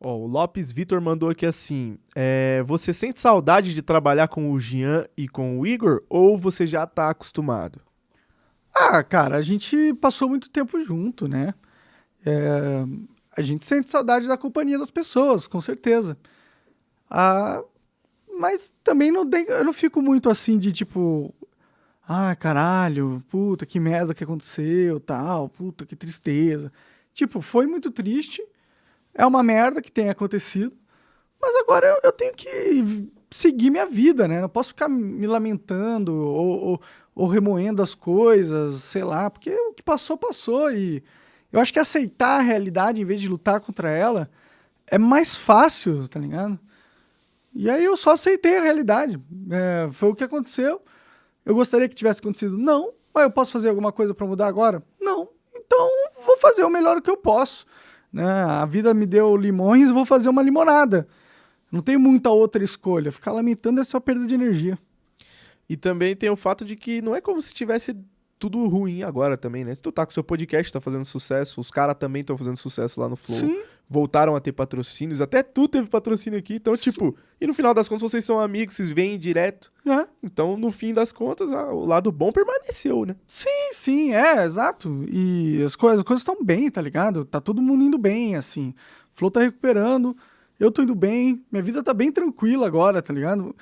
Ó, o Lopes Vitor mandou aqui assim: é, Você sente saudade de trabalhar com o Jean e com o Igor? Ou você já tá acostumado? Ah, cara, a gente passou muito tempo junto, né? É, a gente sente saudade da companhia das pessoas, com certeza. Ah, mas também não tem, eu não fico muito assim de tipo, ah, caralho, puta, que merda que aconteceu, tal, puta, que tristeza. Tipo, foi muito triste, é uma merda que tem acontecido, mas agora eu, eu tenho que seguir minha vida, né? Não posso ficar me lamentando ou, ou, ou, remoendo as coisas, sei lá, porque o que passou, passou. E eu acho que aceitar a realidade em vez de lutar contra ela é mais fácil, tá ligado? E aí eu só aceitei a realidade. É, foi o que aconteceu. Eu gostaria que tivesse acontecido? Não. Mas eu posso fazer alguma coisa para mudar agora? Não. Então vou fazer o melhor que eu posso. Né? A vida me deu limões, vou fazer uma limonada. Não tem muita outra escolha. Ficar lamentando é só perda de energia. E também tem o fato de que não é como se tivesse tudo ruim agora também, né? Se tu tá com seu podcast, tá fazendo sucesso, os caras também estão fazendo sucesso lá no Flow. Sim. Voltaram a ter patrocínios, até tu teve patrocínio aqui, então, tipo, e no final das contas vocês são amigos, vocês vêm direto. É. Então, no fim das contas, o lado bom permaneceu, né? Sim, sim, é, exato. E as coisas as estão bem, tá ligado? Tá todo mundo indo bem, assim. O Flow tá recuperando, eu tô indo bem, minha vida tá bem tranquila agora, tá ligado?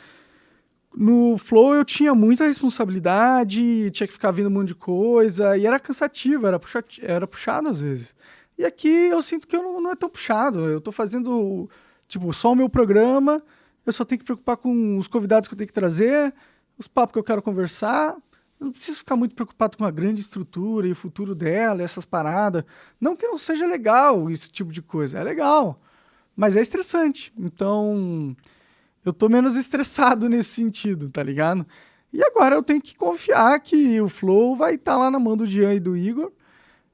No Flow eu tinha muita responsabilidade, tinha que ficar vendo um monte de coisa, e era cansativo, era, puxa, era puxado às vezes. E aqui eu sinto que eu não, não é tão puxado, eu tô fazendo, tipo, só o meu programa, eu só tenho que preocupar com os convidados que eu tenho que trazer, os papos que eu quero conversar, eu não preciso ficar muito preocupado com a grande estrutura e o futuro dela, essas paradas. Não que não seja legal esse tipo de coisa, é legal, mas é estressante. Então, eu tô menos estressado nesse sentido, tá ligado? E agora eu tenho que confiar que o Flow vai estar tá lá na mão do Jean e do Igor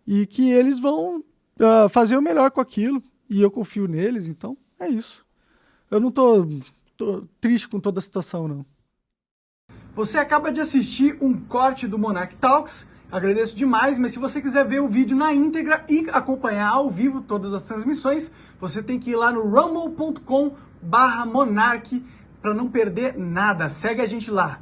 e que eles vão uh, fazer o melhor com aquilo. E eu confio neles, então é isso. Eu não tô, tô triste com toda a situação, não. Você acaba de assistir um corte do Monarch Talks. Agradeço demais, mas se você quiser ver o vídeo na íntegra e acompanhar ao vivo todas as transmissões, você tem que ir lá no rumble.com barra Monark para não perder nada. Segue a gente lá.